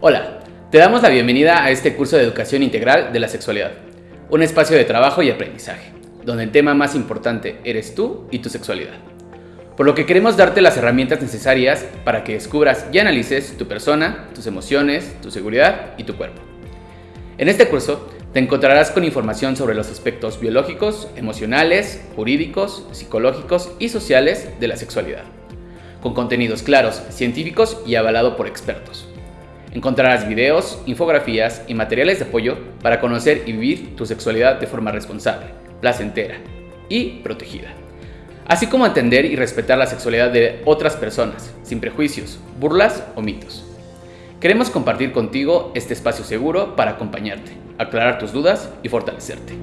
Hola, te damos la bienvenida a este curso de educación integral de la sexualidad, un espacio de trabajo y aprendizaje, donde el tema más importante eres tú y tu sexualidad. Por lo que queremos darte las herramientas necesarias para que descubras y analices tu persona, tus emociones, tu seguridad y tu cuerpo. En este curso te encontrarás con información sobre los aspectos biológicos, emocionales, jurídicos, psicológicos y sociales de la sexualidad, con contenidos claros, científicos y avalado por expertos. Encontrarás videos, infografías y materiales de apoyo para conocer y vivir tu sexualidad de forma responsable, placentera y protegida así como entender y respetar la sexualidad de otras personas, sin prejuicios, burlas o mitos. Queremos compartir contigo este espacio seguro para acompañarte, aclarar tus dudas y fortalecerte.